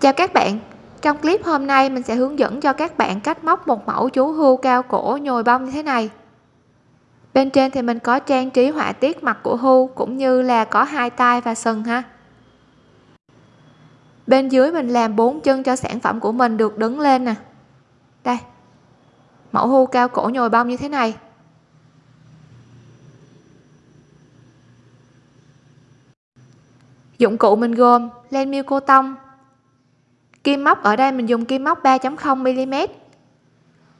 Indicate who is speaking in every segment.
Speaker 1: chào các bạn. Trong clip hôm nay, mình sẽ hướng dẫn cho các bạn cách móc một mẫu chú hươu cao cổ nhồi bông như thế này. Bên trên thì mình có trang trí họa tiết mặt của hươu cũng như là có hai tay và sừng ha. Bên dưới mình làm bốn chân cho sản phẩm của mình được đứng lên nè. Đây. Mẫu hươu cao cổ nhồi bông như thế này. Dụng cụ mình gồm len miêu cô tông kim móc, ở đây mình dùng kim móc 3.0 mm.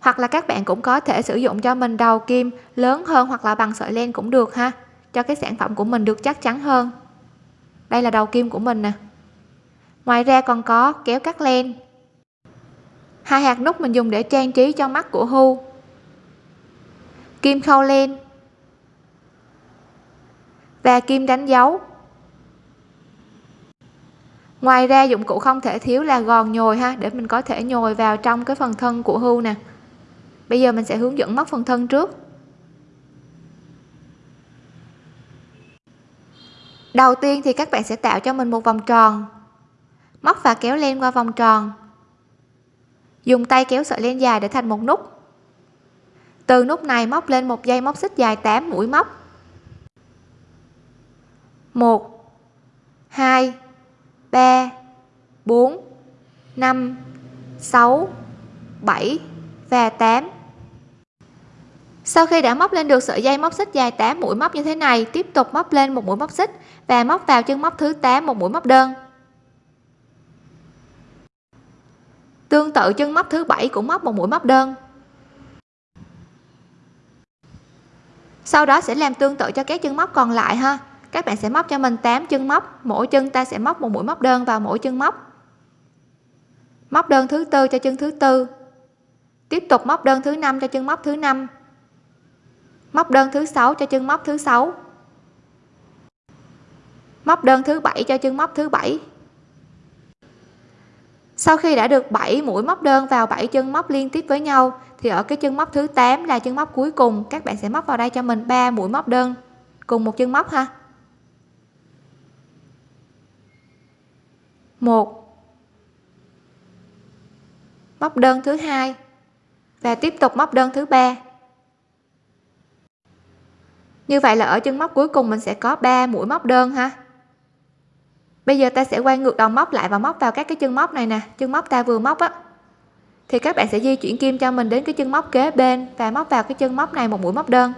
Speaker 1: Hoặc là các bạn cũng có thể sử dụng cho mình đầu kim lớn hơn hoặc là bằng sợi len cũng được ha. Cho cái sản phẩm của mình được chắc chắn hơn. Đây là đầu kim của mình nè. Ngoài ra còn có kéo cắt len. Hai hạt nút mình dùng để trang trí cho mắt của hưu kim khâu len. Và kim đánh dấu ngoài ra dụng cụ không thể thiếu là gòn nhồi ha, để mình có thể nhồi vào trong cái phần thân của hưu nè. Bây giờ mình sẽ hướng dẫn móc phần thân trước. Đầu tiên thì các bạn sẽ tạo cho mình một vòng tròn. Móc và kéo len qua vòng tròn. Dùng tay kéo sợi len dài để thành một nút. Từ nút này móc lên một dây móc xích dài 8 mũi móc. 1 2 3 4 5 6 7 và 8 sau khi đã móc lên được sợi dây móc xích dài 8 mũi móc như thế này, tiếp tục móc lên một mũi móc xích và móc vào chân móc thứ 8 một mũi móc đơn. Tương tự chân móc thứ 7 cũng móc một mũi móc đơn. Sau đó sẽ làm tương tự cho các chân móc còn lại ha các bạn sẽ móc cho mình 8 chân móc. Mỗi chân ta sẽ móc một mũi móc đơn vào mỗi chân móc. Móc đơn thứ tư cho chân thứ tư. Tiếp tục móc đơn thứ năm cho chân móc thứ năm. Móc đơn thứ sáu cho chân móc thứ sáu. Móc đơn thứ bảy cho chân móc thứ bảy. Sau khi đã được 7 mũi móc đơn vào 7 chân móc liên tiếp với nhau, thì ở cái chân móc thứ 8 là chân móc cuối cùng. Các bạn sẽ móc vào đây cho mình 3 mũi móc đơn cùng một chân móc ha. Một. Móc đơn thứ hai và tiếp tục móc đơn thứ ba. Như vậy là ở chân móc cuối cùng mình sẽ có 3 mũi móc đơn ha. Bây giờ ta sẽ quay ngược đầu móc lại và móc vào các cái chân móc này nè, chân móc ta vừa móc á. Thì các bạn sẽ di chuyển kim cho mình đến cái chân móc kế bên và móc vào cái chân móc này một mũi móc đơn.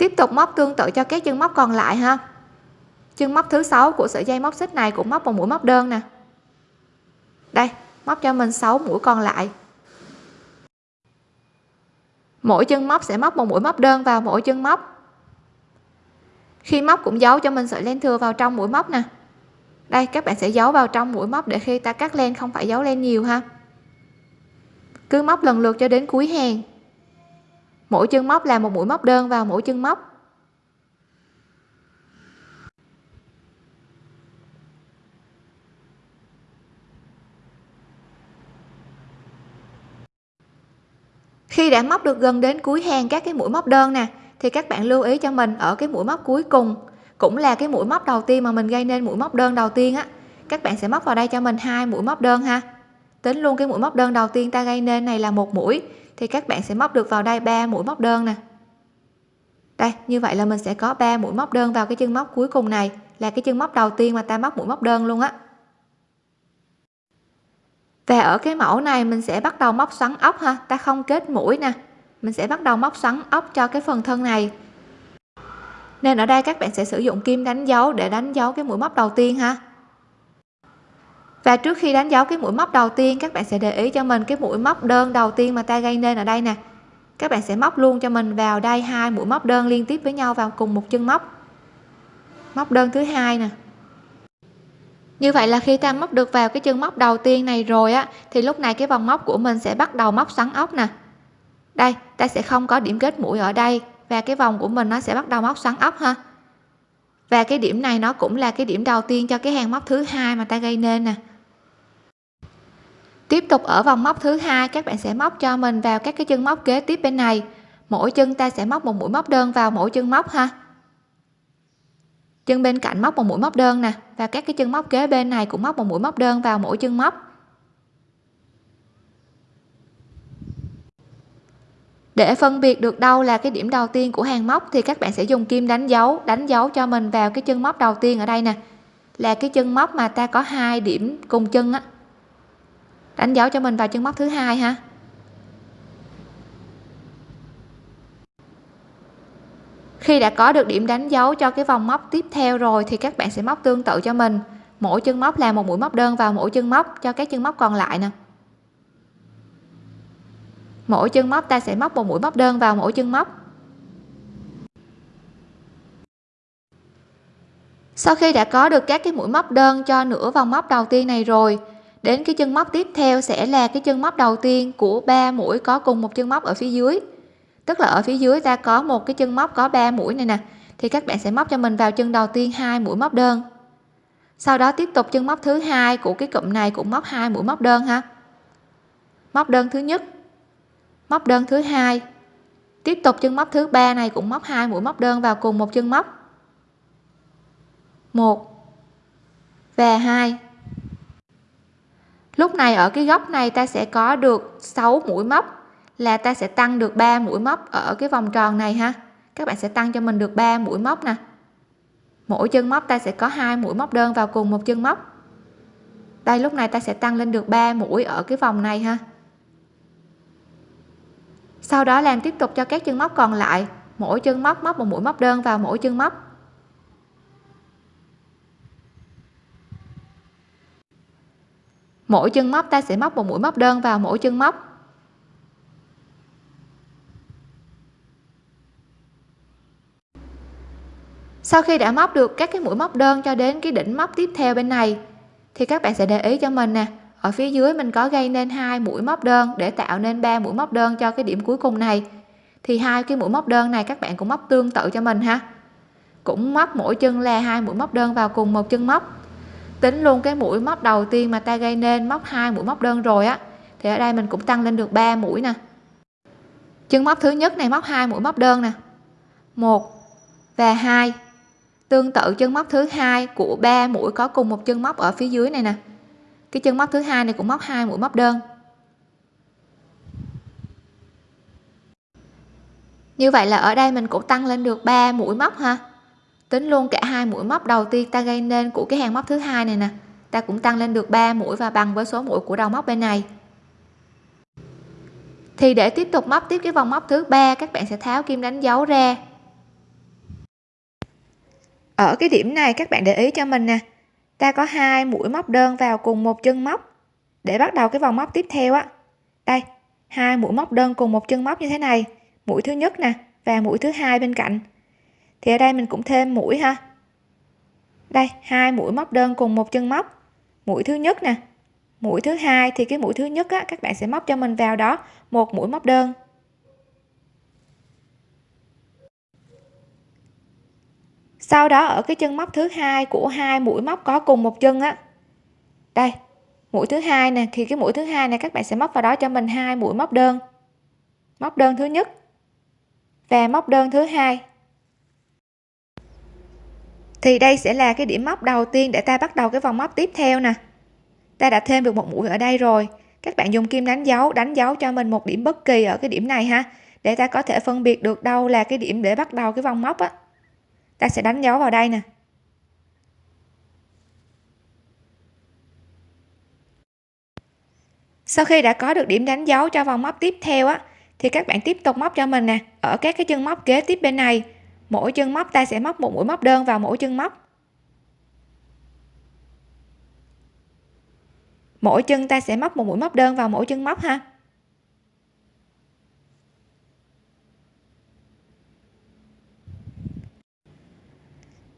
Speaker 1: Tiếp tục móc tương tự cho các chân móc còn lại ha. Chân móc thứ sáu của sợi dây móc xích này cũng móc một mũi móc đơn nè. Đây, móc cho mình 6 mũi còn lại. Mỗi chân móc sẽ móc một mũi móc đơn vào mỗi chân móc. Khi móc cũng giấu cho mình sợi len thừa vào trong mũi móc nè. Đây, các bạn sẽ giấu vào trong mũi móc để khi ta cắt len không phải giấu len nhiều ha. Cứ móc lần lượt cho đến cuối hàng mỗi chân móc là một mũi móc đơn vào mỗi chân móc. Khi đã móc được gần đến cuối hàng các cái mũi móc đơn nè, thì các bạn lưu ý cho mình ở cái mũi móc cuối cùng cũng là cái mũi móc đầu tiên mà mình gây nên mũi móc đơn đầu tiên á. Các bạn sẽ móc vào đây cho mình hai mũi móc đơn ha. Tính luôn cái mũi móc đơn đầu tiên ta gây nên này là một mũi thì các bạn sẽ móc được vào đây ba mũi móc đơn nè. Đây, như vậy là mình sẽ có 3 mũi móc đơn vào cái chân móc cuối cùng này, là cái chân móc đầu tiên mà ta móc mũi móc đơn luôn á. Và ở cái mẫu này mình sẽ bắt đầu móc xoắn ốc ha, ta không kết mũi nè. Mình sẽ bắt đầu móc xoắn ốc cho cái phần thân này. Nên ở đây các bạn sẽ sử dụng kim đánh dấu để đánh dấu cái mũi móc đầu tiên ha và trước khi đánh dấu cái mũi móc đầu tiên, các bạn sẽ để ý cho mình cái mũi móc đơn đầu tiên mà ta gây nên ở đây nè. Các bạn sẽ móc luôn cho mình vào đây hai mũi móc đơn liên tiếp với nhau vào cùng một chân móc. Móc đơn thứ hai nè. Như vậy là khi ta móc được vào cái chân móc đầu tiên này rồi á, thì lúc này cái vòng móc của mình sẽ bắt đầu móc xoắn ốc nè. Đây, ta sẽ không có điểm kết mũi ở đây và cái vòng của mình nó sẽ bắt đầu móc xoắn ốc ha. Và cái điểm này nó cũng là cái điểm đầu tiên cho cái hàng móc thứ hai mà ta gây nên nè tiếp tục ở vòng móc thứ hai, các bạn sẽ móc cho mình vào các cái chân móc kế tiếp bên này. Mỗi chân ta sẽ móc một mũi móc đơn vào mỗi chân móc ha. Chân bên cạnh móc một mũi móc đơn nè, và các cái chân móc kế bên này cũng móc một mũi móc đơn vào mỗi chân móc. Để phân biệt được đâu là cái điểm đầu tiên của hàng móc thì các bạn sẽ dùng kim đánh dấu đánh dấu cho mình vào cái chân móc đầu tiên ở đây nè. Là cái chân móc mà ta có hai điểm cùng chân á đánh dấu cho mình vào chân móc thứ hai ha. Khi đã có được điểm đánh dấu cho cái vòng móc tiếp theo rồi thì các bạn sẽ móc tương tự cho mình. Mỗi chân móc là một mũi móc đơn vào mỗi chân móc cho các chân móc còn lại nè. Mỗi chân móc ta sẽ móc một mũi móc đơn vào mỗi chân móc. Sau khi đã có được các cái mũi móc đơn cho nửa vòng móc đầu tiên này rồi đến cái chân móc tiếp theo sẽ là cái chân móc đầu tiên của ba mũi có cùng một chân móc ở phía dưới. Tức là ở phía dưới ta có một cái chân móc có 3 mũi này nè, thì các bạn sẽ móc cho mình vào chân đầu tiên hai mũi móc đơn. Sau đó tiếp tục chân móc thứ hai của cái cụm này cũng móc hai mũi móc đơn ha. Móc đơn thứ nhất, móc đơn thứ hai. Tiếp tục chân móc thứ ba này cũng móc hai mũi móc đơn vào cùng một chân móc. Một và hai lúc này ở cái góc này ta sẽ có được 6 mũi móc, là ta sẽ tăng được 3 mũi móc ở cái vòng tròn này ha. Các bạn sẽ tăng cho mình được 3 mũi móc nè. Mỗi chân móc ta sẽ có hai mũi móc đơn vào cùng một chân móc. Đây, lúc này ta sẽ tăng lên được 3 mũi ở cái vòng này ha. Sau đó làm tiếp tục cho các chân móc còn lại. Mỗi chân móc móc một mũi móc đơn vào mỗi chân móc. Mỗi chân móc ta sẽ móc một mũi móc đơn vào mỗi chân móc. Sau khi đã móc được các cái mũi móc đơn cho đến cái đỉnh móc tiếp theo bên này, thì các bạn sẽ để ý cho mình nè, ở phía dưới mình có gây nên hai mũi móc đơn để tạo nên ba mũi móc đơn cho cái điểm cuối cùng này. Thì hai cái mũi móc đơn này các bạn cũng móc tương tự cho mình ha. Cũng móc mỗi chân là hai mũi móc đơn vào cùng một chân móc tính luôn cái mũi móc đầu tiên mà ta gây nên, móc hai, mũi móc đơn rồi á, thì ở đây mình cũng tăng lên được 3 mũi nè. Chân móc thứ nhất này móc hai, mũi móc đơn nè. Một và hai. Tương tự chân móc thứ hai của ba mũi có cùng một chân móc ở phía dưới này nè. Cái chân móc thứ hai này cũng móc hai, mũi móc đơn. Như vậy là ở đây mình cũng tăng lên được 3 mũi móc ha tính luôn cả hai mũi móc đầu tiên ta gây nên của cái hàng móc thứ hai này nè. Ta cũng tăng lên được 3 mũi và bằng với số mũi của đầu móc bên này. Thì để tiếp tục móc tiếp cái vòng móc thứ ba, các bạn sẽ tháo kim đánh dấu ra. Ở cái điểm này các bạn để ý cho mình nè. Ta có hai mũi móc đơn vào cùng một chân móc. Để bắt đầu cái vòng móc tiếp theo á. Đây, hai mũi móc đơn cùng một chân móc như thế này. Mũi thứ nhất nè và mũi thứ hai bên cạnh thì ở đây mình cũng thêm mũi ha. Đây, hai mũi móc đơn cùng một chân móc. Mũi thứ nhất nè. Mũi thứ hai thì cái mũi thứ nhất á, các bạn sẽ móc cho mình vào đó, một mũi móc đơn. Sau đó ở cái chân móc thứ hai của hai mũi móc có cùng một chân á. Đây, mũi thứ hai nè. Thì cái mũi thứ hai này các bạn sẽ móc vào đó cho mình hai mũi móc đơn. Móc đơn thứ nhất và móc đơn thứ hai thì đây sẽ là cái điểm móc đầu tiên để ta bắt đầu cái vòng móc tiếp theo nè. Ta đã thêm được một mũi ở đây rồi. Các bạn dùng kim đánh dấu đánh dấu cho mình một điểm bất kỳ ở cái điểm này ha. Để ta có thể phân biệt được đâu là cái điểm để bắt đầu cái vòng móc á. Ta sẽ đánh dấu vào đây nè. Sau khi đã có được điểm đánh dấu cho vòng móc tiếp theo á, thì các bạn tiếp tục móc cho mình nè, ở các cái chân móc kế tiếp bên này mỗi chân móc, ta sẽ móc một mũi móc đơn vào mỗi chân móc. Mỗi chân ta sẽ móc một mũi móc đơn vào mỗi chân móc ha.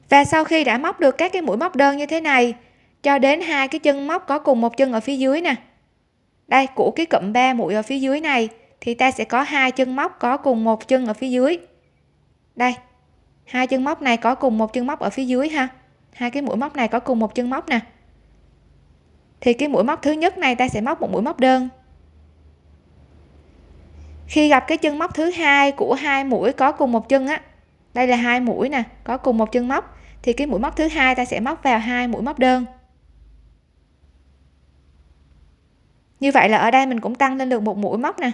Speaker 1: Và sau khi đã móc được các cái mũi móc đơn như thế này, cho đến hai cái chân móc có cùng một chân ở phía dưới nè. Đây, của cái cụm 3 mũi ở phía dưới này, thì ta sẽ có hai chân móc có cùng một chân ở phía dưới. Đây hai chân móc này có cùng một chân móc ở phía dưới ha. Hai cái mũi móc này có cùng một chân móc nè. Thì cái mũi móc thứ nhất này ta sẽ móc một mũi móc đơn. Khi gặp cái chân móc thứ hai của hai mũi có cùng một chân á, đây là hai mũi nè, có cùng một chân móc, thì cái mũi móc thứ hai ta sẽ móc vào hai mũi móc đơn. Như vậy là ở đây mình cũng tăng lên được một mũi móc nè.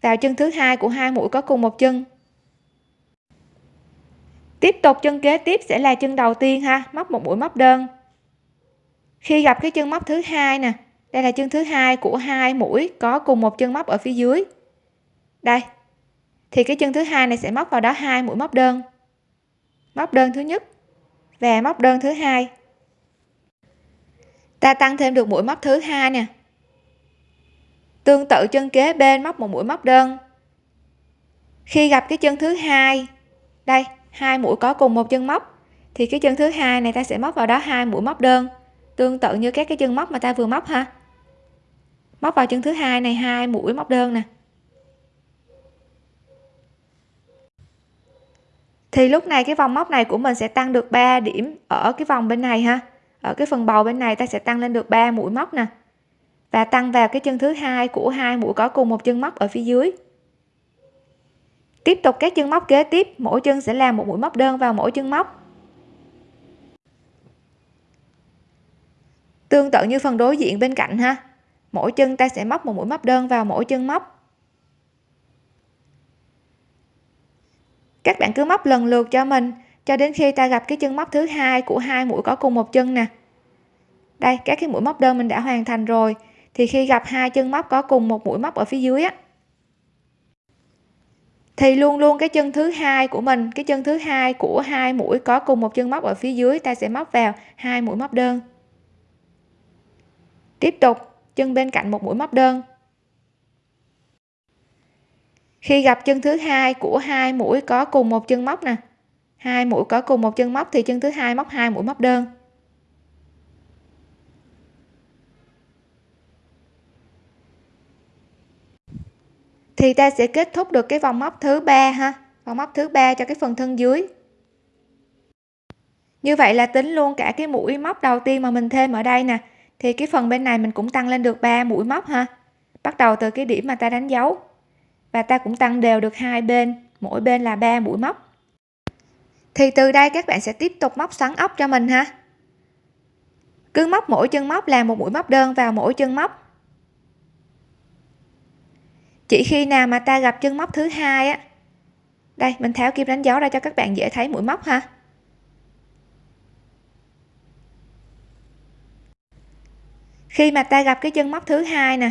Speaker 1: Vào chân thứ hai của hai mũi có cùng một chân tiếp tục chân kế tiếp sẽ là chân đầu tiên ha, móc một mũi móc đơn. Khi gặp cái chân móc thứ hai nè, đây là chân thứ hai của hai mũi có cùng một chân móc ở phía dưới. Đây, thì cái chân thứ hai này sẽ móc vào đó hai mũi móc đơn. Móc đơn thứ nhất và móc đơn thứ hai. Ta tăng thêm được mũi móc thứ hai nè. Tương tự chân kế bên móc một mũi móc đơn. Khi gặp cái chân thứ hai, đây hai mũi có cùng một chân móc, thì cái chân thứ hai này ta sẽ móc vào đó hai mũi móc đơn, tương tự như các cái chân móc mà ta vừa móc ha. Móc vào chân thứ hai này hai mũi móc đơn nè. Thì lúc này cái vòng móc này của mình sẽ tăng được 3 điểm ở cái vòng bên này ha. Ở cái phần bầu bên này ta sẽ tăng lên được 3 mũi móc nè. Và tăng vào cái chân thứ hai của hai mũi có cùng một chân móc ở phía dưới tiếp tục các chân móc kế tiếp, mỗi chân sẽ làm một mũi móc đơn vào mỗi chân móc. Tương tự như phần đối diện bên cạnh ha, mỗi chân ta sẽ móc một mũi móc đơn vào mỗi chân móc. Các bạn cứ móc lần lượt cho mình, cho đến khi ta gặp cái chân móc thứ hai của hai mũi có cùng một chân nè. Đây, các cái mũi móc đơn mình đã hoàn thành rồi, thì khi gặp hai chân móc có cùng một mũi móc ở phía dưới á thì luôn luôn cái chân thứ hai của mình, cái chân thứ hai của hai mũi có cùng một chân móc ở phía dưới, ta sẽ móc vào hai mũi móc đơn. Tiếp tục, chân bên cạnh một mũi móc đơn. Khi gặp chân thứ hai của hai mũi có cùng một chân móc nè. Hai mũi có cùng một chân móc thì chân thứ hai móc hai mũi móc đơn. Thì ta sẽ kết thúc được cái vòng móc thứ ba ha. Vòng móc thứ ba cho cái phần thân dưới. Như vậy là tính luôn cả cái mũi móc đầu tiên mà mình thêm ở đây nè. Thì cái phần bên này mình cũng tăng lên được 3 mũi móc ha. Bắt đầu từ cái điểm mà ta đánh dấu. Và ta cũng tăng đều được hai bên. Mỗi bên là 3 mũi móc. Thì từ đây các bạn sẽ tiếp tục móc xoắn ốc cho mình ha. Cứ móc mỗi chân móc là một mũi móc đơn vào mỗi chân móc chỉ khi nào mà ta gặp chân móc thứ hai á. Đây, mình tháo kim đánh dấu ra cho các bạn dễ thấy mũi móc ha. Khi mà ta gặp cái chân móc thứ hai nè.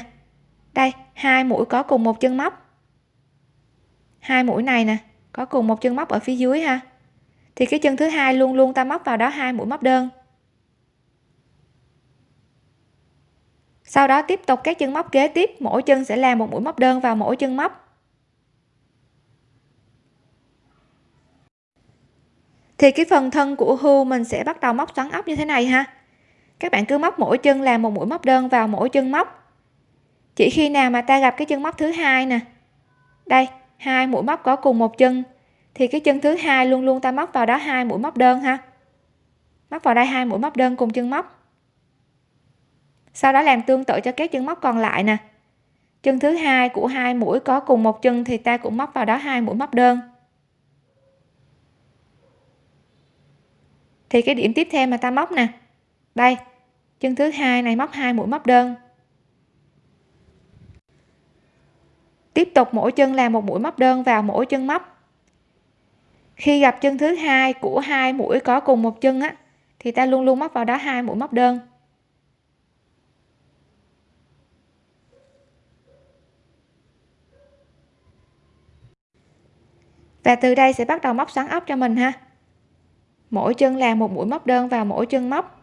Speaker 1: Đây, hai mũi có cùng một chân móc. Hai mũi này nè, có cùng một chân móc ở phía dưới ha. Thì cái chân thứ hai luôn luôn ta móc vào đó hai mũi móc đơn. Sau đó tiếp tục các chân móc kế tiếp, mỗi chân sẽ làm một mũi móc đơn vào mỗi chân móc. Thì cái phần thân của hưu mình sẽ bắt đầu móc xoắn ốc như thế này ha. Các bạn cứ móc mỗi chân làm một mũi móc đơn vào mỗi chân móc. Chỉ khi nào mà ta gặp cái chân móc thứ hai nè. Đây, hai mũi móc có cùng một chân. Thì cái chân thứ hai luôn luôn ta móc vào đó hai mũi móc đơn ha. Móc vào đây hai mũi móc đơn cùng chân móc sau đó làm tương tự cho các chân móc còn lại nè. Chân thứ hai của hai mũi có cùng một chân thì ta cũng móc vào đó hai mũi móc đơn. Thì cái điểm tiếp theo mà ta móc nè. Đây, chân thứ hai này móc hai mũi móc đơn. Tiếp tục mỗi chân làm một mũi móc đơn vào mỗi chân móc. Khi gặp chân thứ hai của hai mũi có cùng một chân á, thì ta luôn luôn móc vào đó hai mũi móc đơn. Và từ đây sẽ bắt đầu móc xoắn ốc cho mình ha. Mỗi chân làm một mũi móc đơn vào mỗi chân móc.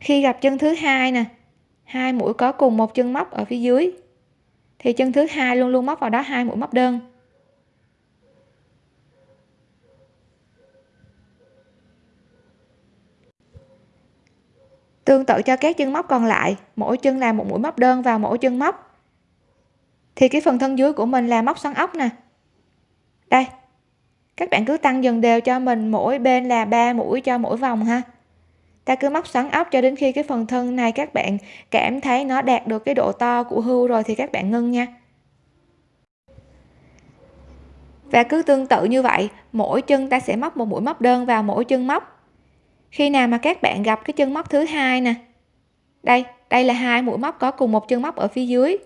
Speaker 1: Khi gặp chân thứ hai nè, hai mũi có cùng một chân móc ở phía dưới, thì chân thứ hai luôn luôn móc vào đó hai mũi móc đơn. Tương tự cho các chân móc còn lại, mỗi chân làm một mũi móc đơn vào mỗi chân móc. Thì cái phần thân dưới của mình là móc xoắn ốc nè đây, các bạn cứ tăng dần đều cho mình, mỗi bên là 3 mũi cho mỗi vòng ha. Ta cứ móc xoắn ốc cho đến khi cái phần thân này các bạn cảm thấy nó đạt được cái độ to của hưu rồi thì các bạn ngưng nha. Và cứ tương tự như vậy, mỗi chân ta sẽ móc một mũi móc đơn vào mỗi chân móc. Khi nào mà các bạn gặp cái chân móc thứ hai nè. Đây đây là hai mũi móc có cùng một chân móc ở phía dưới.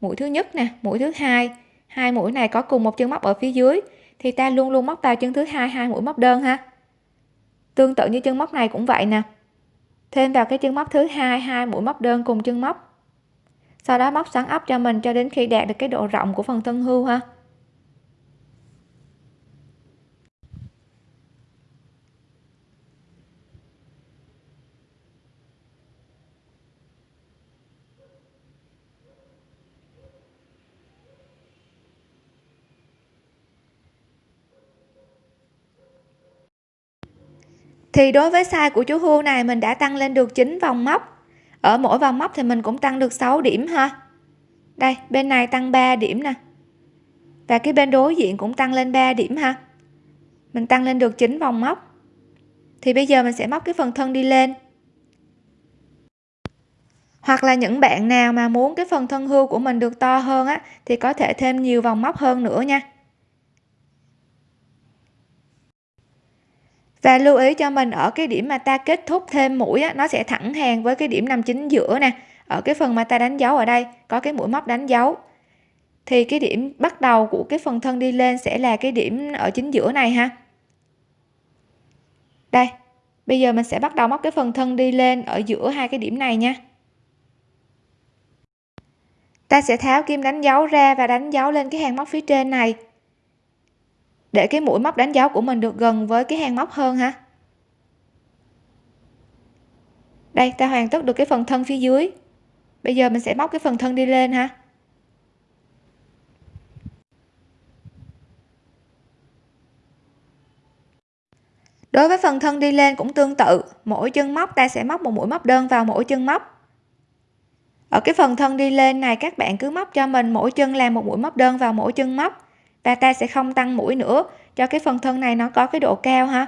Speaker 1: Mũi thứ nhất nè, mũi thứ hai hai mũi này có cùng một chân móc ở phía dưới, thì ta luôn luôn móc vào chân thứ hai hai mũi móc đơn ha. Tương tự như chân móc này cũng vậy nè. Thêm vào cái chân móc thứ hai hai mũi móc đơn cùng chân móc. Sau đó móc xoắn ốc cho mình cho đến khi đạt được cái độ rộng của phần thân hưu ha. Thì đối với size của chú hươu này mình đã tăng lên được 9 vòng móc. Ở mỗi vòng móc thì mình cũng tăng được 6 điểm ha. Đây, bên này tăng 3 điểm nè. Và cái bên đối diện cũng tăng lên 3 điểm ha. Mình tăng lên được 9 vòng móc. Thì bây giờ mình sẽ móc cái phần thân đi lên. Hoặc là những bạn nào mà muốn cái phần thân hươu của mình được to hơn á, thì có thể thêm nhiều vòng móc hơn nữa nha. Và lưu ý cho mình ở cái điểm mà ta kết thúc thêm mũi á, nó sẽ thẳng hàng với cái điểm nằm chính giữa nè. Ở cái phần mà ta đánh dấu ở đây có cái mũi móc đánh dấu. Thì cái điểm bắt đầu của cái phần thân đi lên sẽ là cái điểm ở chính giữa này ha. Đây bây giờ mình sẽ bắt đầu móc cái phần thân đi lên ở giữa hai cái điểm này nha. Ta sẽ tháo kim đánh dấu ra và đánh dấu lên cái hàng móc phía trên này để cái mũi móc đánh dấu của mình được gần với cái hàng móc hơn ha đây, ta hoàn tất được cái phần thân phía dưới. Bây giờ mình sẽ móc cái phần thân đi lên ha. Đối với phần thân đi lên cũng tương tự. Mỗi chân móc, ta sẽ móc một mũi móc đơn vào mỗi chân móc. Ở cái phần thân đi lên này, các bạn cứ móc cho mình mỗi chân làm một mũi móc đơn vào mỗi chân móc và ta sẽ không tăng mũi nữa. Cho cái phần thân này nó có cái độ cao ha.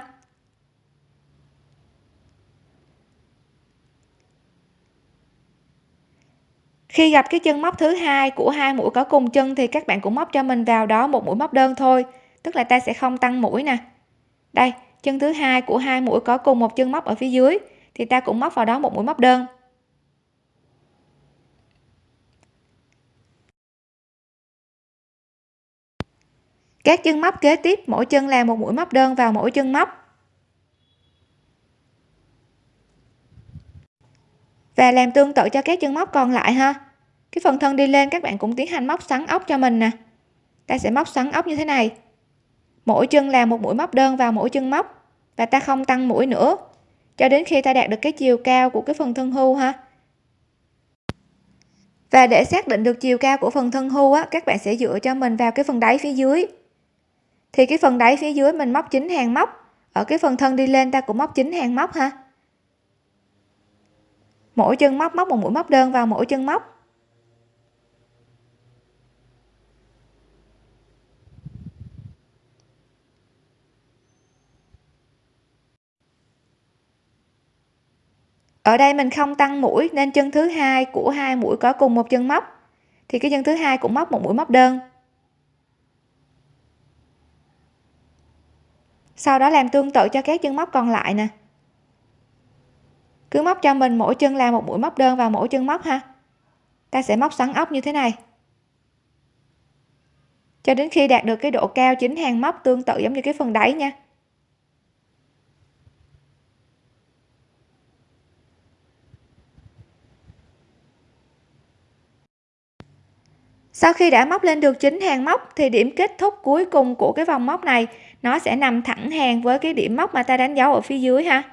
Speaker 1: Khi gặp cái chân móc thứ hai của hai mũi có cùng chân thì các bạn cũng móc cho mình vào đó một mũi móc đơn thôi. Tức là ta sẽ không tăng mũi nè. Đây, chân thứ hai của hai mũi có cùng một chân móc ở phía dưới thì ta cũng móc vào đó một mũi móc đơn. Các chân móc kế tiếp, mỗi chân làm một mũi móc đơn vào mỗi chân móc. Và làm tương tự cho các chân móc còn lại ha. Cái phần thân đi lên, các bạn cũng tiến hành móc xoắn ốc cho mình nè. Ta sẽ móc xoắn ốc như thế này. Mỗi chân làm một mũi móc đơn vào mỗi chân móc. Và ta không tăng mũi nữa. Cho đến khi ta đạt được cái chiều cao của cái phần thân hưu ha. Và để xác định được chiều cao của phần thân hưu á, các bạn sẽ dựa cho mình vào cái phần đáy phía dưới thì cái phần đáy phía dưới mình móc chín hàng móc. Ở cái phần thân đi lên ta cũng móc chín hàng móc ha. Mỗi chân móc móc một mũi móc đơn vào mỗi chân móc. Ở đây mình không tăng mũi nên chân thứ hai của hai mũi có cùng một chân móc. Thì cái chân thứ hai cũng móc một mũi móc đơn. Sau đó làm tương tự cho các chân móc còn lại nè. Cứ móc cho mình mỗi chân làm một mũi móc đơn vào mỗi chân móc ha. Ta sẽ móc xoắn ốc như thế này. Cho đến khi đạt được cái độ cao chính hàng móc tương tự giống như cái phần đáy nha. Sau khi đã móc lên được chín hàng móc thì điểm kết thúc cuối cùng của cái vòng móc này, nó sẽ nằm thẳng hàng với cái điểm móc mà ta đánh dấu ở phía dưới ha.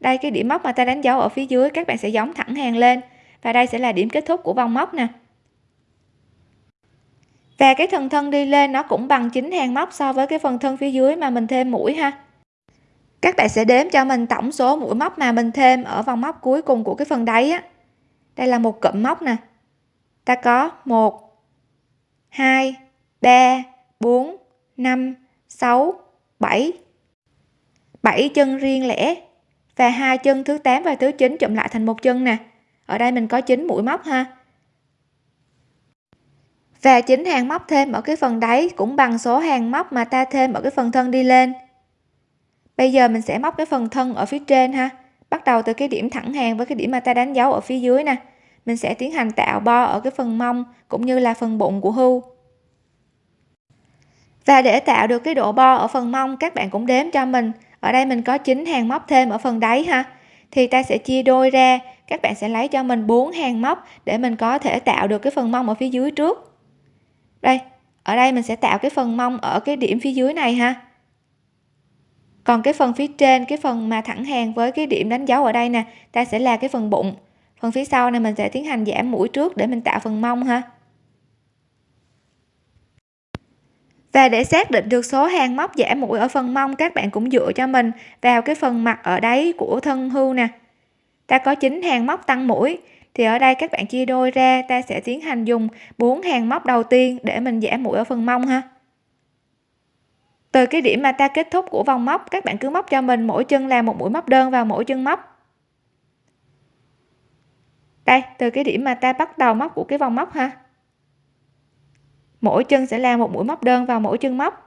Speaker 1: Đây, cái điểm móc mà ta đánh dấu ở phía dưới, các bạn sẽ giống thẳng hàng lên. Và đây sẽ là điểm kết thúc của vòng móc nè. Và cái thân thân đi lên nó cũng bằng chín hàng móc so với cái phần thân phía dưới mà mình thêm mũi ha. Các bạn sẽ đếm cho mình tổng số mũi móc mà mình thêm ở vòng móc cuối cùng của cái phần đáy á. Đây là một cụm móc nè. Ta có một 2 3 4 5 6 7 7 chân riêng lẻ và hai chân thứ 8 và thứ 9 chụm lại thành một chân nè. Ở đây mình có 9 mũi móc ha. Và chính hàng móc thêm ở cái phần đáy cũng bằng số hàng móc mà ta thêm ở cái phần thân đi lên. Bây giờ mình sẽ móc cái phần thân ở phía trên ha. Bắt đầu từ cái điểm thẳng hàng với cái điểm mà ta đánh dấu ở phía dưới nè mình sẽ tiến hành tạo bo ở cái phần mông cũng như là phần bụng của hưu và để tạo được cái độ bo ở phần mông, các bạn cũng đếm cho mình. Ở đây mình có 9 hàng móc thêm ở phần đáy ha. Thì ta sẽ chia đôi ra. Các bạn sẽ lấy cho mình 4 hàng móc để mình có thể tạo được cái phần mông ở phía dưới trước. Đây, ở đây mình sẽ tạo cái phần mông ở cái điểm phía dưới này ha. Còn cái phần phía trên, cái phần mà thẳng hàng với cái điểm đánh dấu ở đây nè, ta sẽ là cái phần bụng phần phía sau này mình sẽ tiến hành giảm mũi trước để mình tạo phần mông ha. Và để xác định được số hàng móc giảm mũi ở phần mông, các bạn cũng dựa cho mình vào cái phần mặt ở đáy của thân hưu nè. Ta có 9 hàng móc tăng mũi, thì ở đây các bạn chia đôi ra, ta sẽ tiến hành dùng 4 hàng móc đầu tiên để mình giảm mũi ở phần mông ha. Từ cái điểm mà ta kết thúc của vòng móc, các bạn cứ móc cho mình, mỗi chân là một mũi móc đơn vào mỗi chân móc đây, từ cái điểm mà ta bắt đầu móc của cái vòng móc ha. Mỗi chân sẽ là một mũi móc đơn vào mỗi chân móc.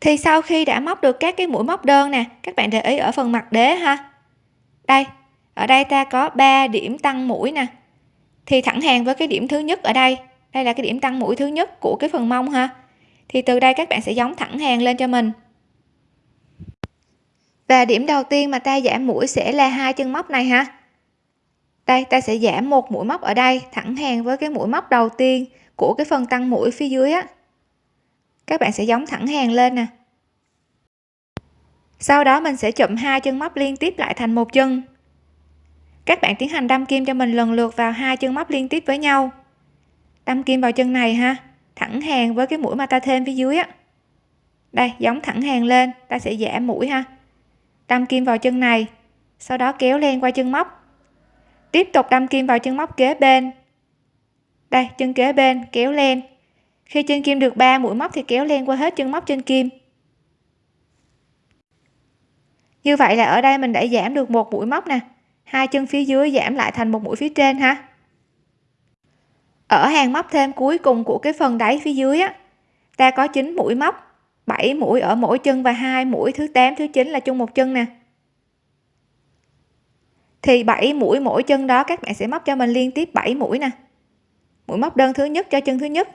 Speaker 1: Thì sau khi đã móc được các cái mũi móc đơn nè, các bạn để ý ở phần mặt đế ha. Đây, ở đây ta có 3 điểm tăng mũi nè. Thì thẳng hàng với cái điểm thứ nhất ở đây đây là cái điểm tăng mũi thứ nhất của cái phần mông ha. Thì từ đây các bạn sẽ giống thẳng hàng lên cho mình. Và điểm đầu tiên mà ta giảm mũi sẽ là hai chân móc này ha. Đây, ta sẽ giảm một mũi móc ở đây, thẳng hàng với cái mũi móc đầu tiên của cái phần tăng mũi phía dưới á các bạn sẽ giống thẳng hàng lên nè. Sau đó mình sẽ chụm hai chân móc liên tiếp lại thành một chân. Các bạn tiến hành đâm kim cho mình lần lượt vào hai chân móc liên tiếp với nhau. Đâm kim vào chân này ha, thẳng hàng với cái mũi mà ta thêm phía dưới á. Đây, giống thẳng hàng lên, ta sẽ giảm mũi ha. Đâm kim vào chân này, sau đó kéo lên qua chân móc. Tiếp tục đâm kim vào chân móc kế bên. Đây, chân kế bên, kéo lên khi trên kim được 3 mũi móc thì kéo len qua hết chân móc trên kim. Như vậy là ở đây mình đã giảm được một mũi móc nè. Hai chân phía dưới giảm lại thành một mũi phía trên ha. Ở hàng móc thêm cuối cùng của cái phần đáy phía dưới á, ta có 9 mũi móc 7 mũi ở mỗi chân và hai mũi thứ 8 thứ 9 là chung một chân nè. Thì 7 mũi mỗi chân đó các bạn sẽ móc cho mình liên tiếp 7 mũi nè. Mũi móc đơn thứ nhất cho chân thứ nhất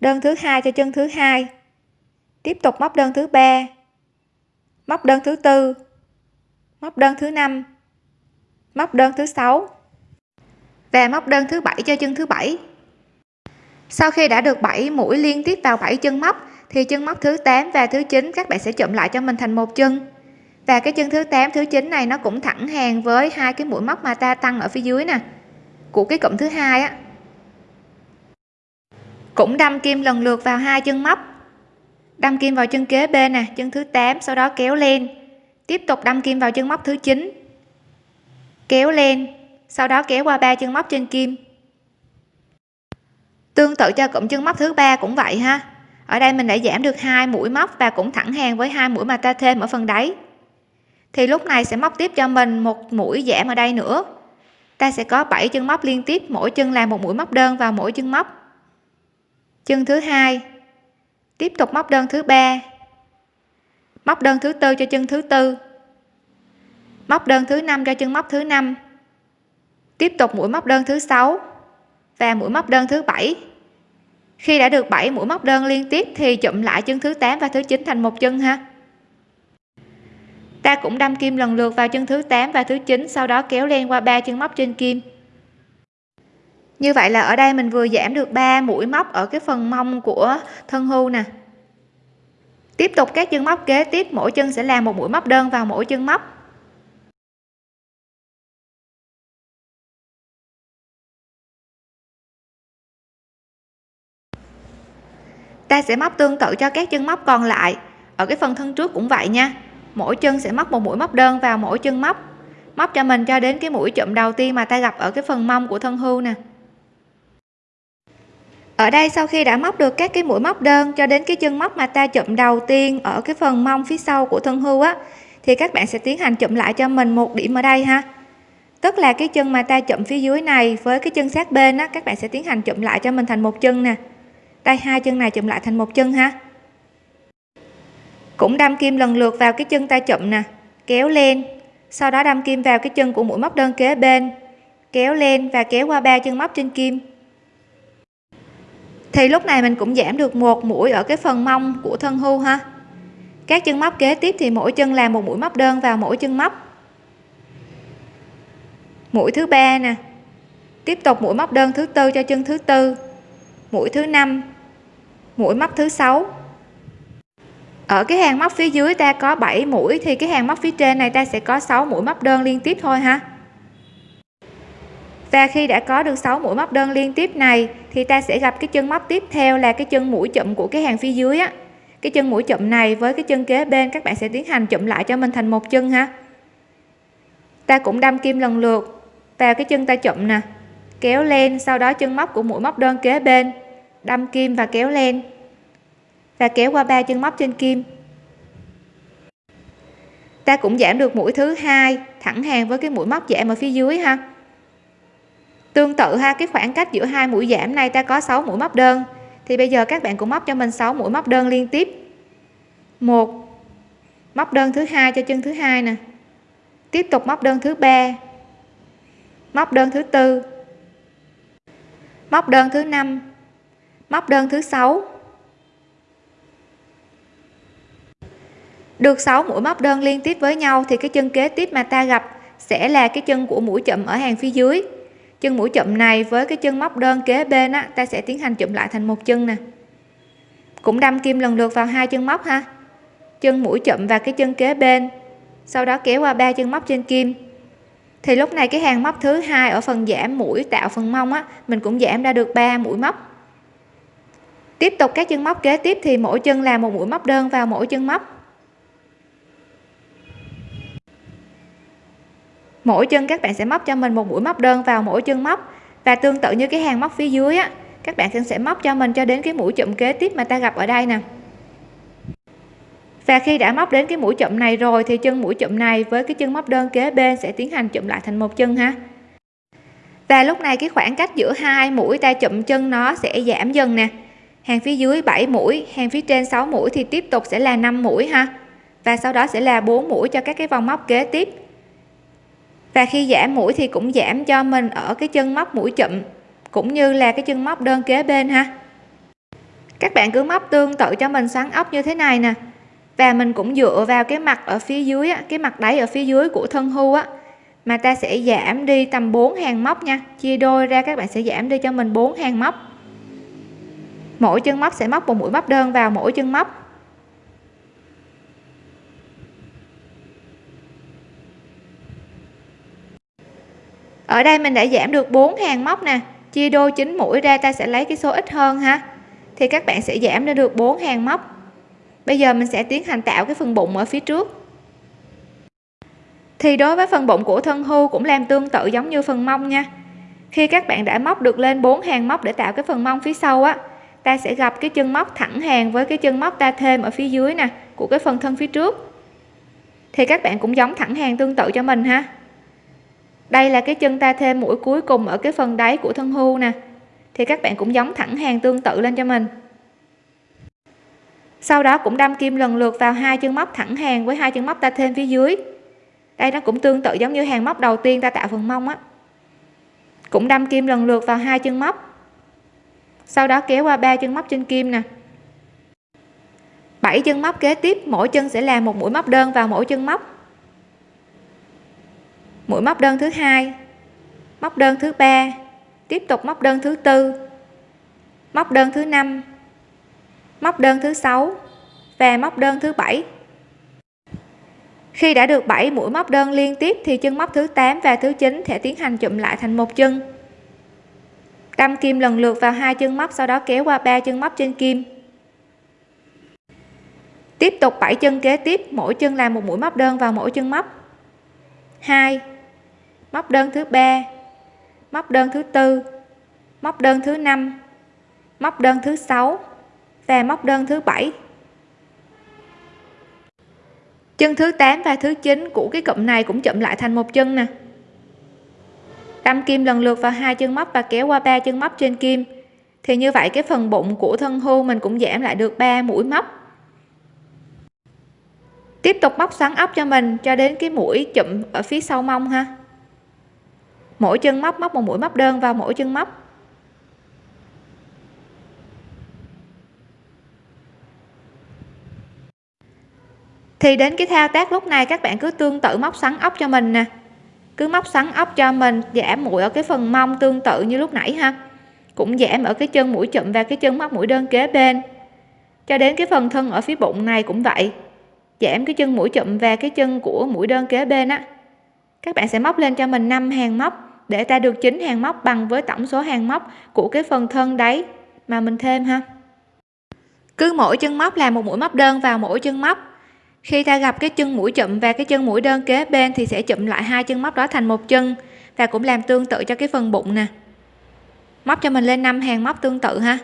Speaker 1: đơn thứ hai cho chân thứ hai. Tiếp tục móc đơn thứ ba. Móc đơn thứ tư. Móc đơn thứ năm. Móc đơn thứ sáu. Và móc đơn thứ bảy cho chân thứ bảy. Sau khi đã được 7 mũi liên tiếp vào 7 chân móc, thì chân móc thứ 8 và thứ 9 các bạn sẽ chụm lại cho mình thành một chân. Và cái chân thứ 8 thứ 9 này nó cũng thẳng hàng với hai cái mũi móc mà ta tăng ở phía dưới nè, của cái cụm thứ hai á cũng đâm kim lần lượt vào hai chân móc. Đâm kim vào chân kế bên nè, chân thứ 8 sau đó kéo lên. Tiếp tục đâm kim vào chân móc thứ 9 kéo lên, sau đó kéo qua ba chân móc trên kim. Tương tự cho cụm chân móc thứ ba cũng vậy ha. Ở đây mình đã giảm được hai mũi móc và cũng thẳng hàng với hai mũi mà ta thêm ở phần đáy. Thì lúc này sẽ móc tiếp cho mình một mũi giảm ở đây nữa. Ta sẽ có 7 chân móc liên tiếp, mỗi chân là một mũi móc đơn vào mỗi chân móc chân thứ hai. Tiếp tục móc đơn thứ ba. Móc đơn thứ tư cho chân thứ tư. Móc đơn thứ năm cho chân móc thứ năm. Tiếp tục mũi móc đơn thứ sáu và mũi móc đơn thứ bảy. Khi đã được 7 mũi móc đơn liên tiếp thì chụm lại chân thứ 8 và thứ 9 thành một chân ha. Ta cũng đâm kim lần lượt vào chân thứ 8 và thứ 9 sau đó kéo len qua ba chân móc trên kim như vậy là ở đây mình vừa giảm được 3 mũi móc ở cái phần mông của thân hưu nè. Tiếp tục các chân móc kế tiếp, mỗi chân sẽ làm một mũi móc đơn vào mỗi chân móc. Ta sẽ móc tương tự cho các chân móc còn lại. Ở cái phần thân trước cũng vậy nha. Mỗi chân sẽ móc một mũi móc đơn vào mỗi chân móc. Móc cho mình cho đến cái mũi chụm đầu tiên mà ta gặp ở cái phần mông của thân hưu nè ở đây sau khi đã móc được các cái mũi móc đơn cho đến cái chân móc mà ta chụm đầu tiên ở cái phần mông phía sau của thân hưu á, thì các bạn sẽ tiến hành chụm lại cho mình một điểm ở đây ha. Tức là cái chân mà ta chụm phía dưới này với cái chân sát bên á, các bạn sẽ tiến hành chụm lại cho mình thành một chân nè. Đây, hai chân này chụm lại thành một chân ha. Cũng đâm kim lần lượt vào cái chân ta chụm nè, kéo lên. Sau đó đâm kim vào cái chân của mũi móc đơn kế bên, kéo lên và kéo qua ba chân móc trên kim thì lúc này mình cũng giảm được một mũi ở cái phần mông của thân hưu ha. Các chân móc kế tiếp thì mỗi chân làm một mũi móc đơn vào mỗi chân móc. Mũi thứ ba nè. Tiếp tục mũi móc đơn thứ tư cho chân thứ tư. Mũi thứ năm. Mũi móc thứ sáu. Ở cái hàng móc phía dưới ta có 7 mũi thì cái hàng móc phía trên này ta sẽ có 6 mũi móc đơn liên tiếp thôi ha và khi đã có được 6 mũi móc đơn liên tiếp này, thì ta sẽ gặp cái chân móc tiếp theo là cái chân mũi chụm của cái hàng phía dưới á. Cái chân mũi chụm này với cái chân kế bên, các bạn sẽ tiến hành chụm lại cho mình thành một chân ha. Ta cũng đâm kim lần lượt, vào cái chân ta chụm nè, kéo lên, sau đó chân móc của mũi móc đơn kế bên, đâm kim và kéo lên, và kéo qua ba chân móc trên kim. Ta cũng giảm được mũi thứ hai, thẳng hàng với cái mũi móc giảm ở phía dưới ha tương tự ha, cái khoảng cách giữa hai mũi giảm này ta có 6 mũi móc đơn. Thì bây giờ các bạn cũng móc cho mình 6 mũi móc đơn liên tiếp. Một, móc đơn thứ hai cho chân thứ hai nè. Tiếp tục móc đơn thứ ba. Móc đơn thứ tư. Móc đơn thứ năm. Móc đơn thứ sáu. Được 6 mũi móc đơn liên tiếp với nhau thì cái chân kế tiếp mà ta gặp sẽ là cái chân của mũi chậm ở hàng phía dưới chân mũi chậm này với cái chân móc đơn kế bên á, ta sẽ tiến hành chụm lại thành một chân nè. Cũng đâm kim lần lượt vào hai chân móc ha. Chân mũi chậm và cái chân kế bên. Sau đó kéo qua ba chân móc trên kim. Thì lúc này cái hàng móc thứ hai ở phần giảm mũi tạo phần mông á, mình cũng giảm ra được 3 mũi móc. Tiếp tục các chân móc kế tiếp thì mỗi chân là một mũi móc đơn vào mỗi chân móc. Mỗi chân các bạn sẽ móc cho mình một mũi móc đơn vào mỗi chân móc. Và tương tự như cái hàng móc phía dưới á, các bạn sẽ móc cho mình cho đến cái mũi chụm kế tiếp mà ta gặp ở đây nè. Và khi đã móc đến cái mũi chụm này rồi thì chân mũi chụm này với cái chân móc đơn kế bên sẽ tiến hành chụm lại thành một chân ha. Và lúc này cái khoảng cách giữa hai mũi ta chụm chân nó sẽ giảm dần nè. Hàng phía dưới 7 mũi, hàng phía trên 6 mũi thì tiếp tục sẽ là 5 mũi ha. Và sau đó sẽ là 4 mũi cho các cái vòng móc kế tiếp và khi giảm mũi thì cũng giảm cho mình ở cái chân móc mũi chụm cũng như là cái chân móc đơn kế bên ha. Các bạn cứ móc tương tự cho mình xoắn ốc như thế này nè. Và mình cũng dựa vào cái mặt ở phía dưới á, cái mặt đáy ở phía dưới của thân hưu á mà ta sẽ giảm đi tầm 4 hàng móc nha. Chia đôi ra các bạn sẽ giảm đi cho mình 4 hàng móc. Mỗi chân móc sẽ móc một mũi móc đơn vào mỗi chân móc. Ở đây mình đã giảm được 4 hàng móc nè. Chia đôi chính mũi ra ta sẽ lấy cái số ít hơn ha. Thì các bạn sẽ giảm lên được 4 hàng móc. Bây giờ mình sẽ tiến hành tạo cái phần bụng ở phía trước. Thì đối với phần bụng của thân hưu cũng làm tương tự giống như phần mông nha. Khi các bạn đã móc được lên 4 hàng móc để tạo cái phần mông phía sau á, ta sẽ gặp cái chân móc thẳng hàng với cái chân móc ta thêm ở phía dưới nè, của cái phần thân phía trước. Thì các bạn cũng giống thẳng hàng tương tự cho mình ha đây là cái chân ta thêm mũi cuối cùng ở cái phần đáy của thân hưu nè. Thì các bạn cũng giống thẳng hàng tương tự lên cho mình. Sau đó cũng đâm kim lần lượt vào hai chân móc thẳng hàng với hai chân móc ta thêm phía dưới. Đây nó cũng tương tự giống như hàng móc đầu tiên ta tạo phần mông á. Cũng đâm kim lần lượt vào hai chân móc. Sau đó kéo qua ba chân móc trên kim nè. 7 chân móc kế tiếp, mỗi chân sẽ làm một mũi móc đơn vào mỗi chân móc mũi móc đơn thứ hai. Móc đơn thứ ba. Tiếp tục móc đơn thứ tư. Móc đơn thứ năm. Móc đơn thứ sáu. Và móc đơn thứ bảy. Khi đã được 7 mũi móc đơn liên tiếp thì chân móc thứ 8 và thứ 9 sẽ tiến hành chụm lại thành một chân. Đâm kim lần lượt vào hai chân móc, sau đó kéo qua ba chân móc trên kim. Tiếp tục 7 chân kế tiếp, mỗi chân làm một mũi móc đơn vào mỗi chân móc. 2 móc đơn thứ ba. Móc đơn thứ tư. Móc đơn thứ năm. Móc đơn thứ sáu. Và móc đơn thứ bảy. Chân thứ 8 và thứ 9 của cái cụm này cũng chụm lại thành một chân nè. Đâm kim lần lượt vào hai chân móc và kéo qua ba chân móc trên kim. Thì như vậy cái phần bụng của thân hưu mình cũng giảm lại được 3 mũi móc. Tiếp tục móc xoắn ốc cho mình cho đến cái mũi chụm ở phía sau mông ha mỗi chân móc móc một mũi móc đơn vào mỗi chân móc. Thì đến cái thao tác lúc này, các bạn cứ tương tự móc sắn ốc cho mình nè. Cứ móc sắn ốc cho mình, giảm mũi ở cái phần mông tương tự như lúc nãy ha. Cũng giảm ở cái chân mũi chụm và cái chân móc mũi đơn kế bên. Cho đến cái phần thân ở phía bụng này cũng vậy. Giảm cái chân mũi chụm và cái chân của mũi đơn kế bên á. Các bạn sẽ móc lên cho mình 5 hàng móc để ta được chính hàng móc bằng với tổng số hàng móc của cái phần thân đấy mà mình thêm ha. Cứ mỗi chân móc là một mũi móc đơn vào mỗi chân móc. Khi ta gặp cái chân mũi chụm và cái chân mũi đơn kế bên thì sẽ chụm lại hai chân móc đó thành một chân và cũng làm tương tự cho cái phần bụng nè. Móc cho mình lên 5 hàng móc tương tự ha.